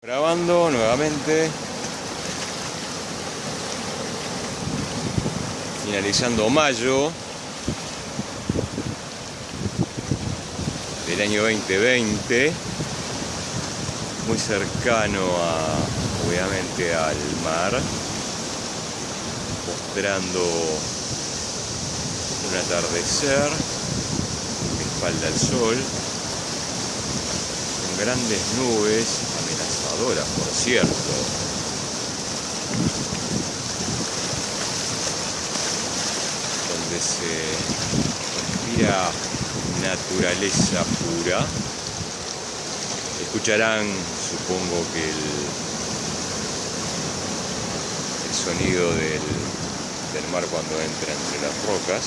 Grabando nuevamente. Finalizando mayo del año 2020. Muy cercano a, obviamente, al mar. Mostrando un atardecer. De espalda al sol. Grandes nubes por cierto. Donde se respira naturaleza pura. Escucharán, supongo que el, sonido del mar cuando entra entre las rocas.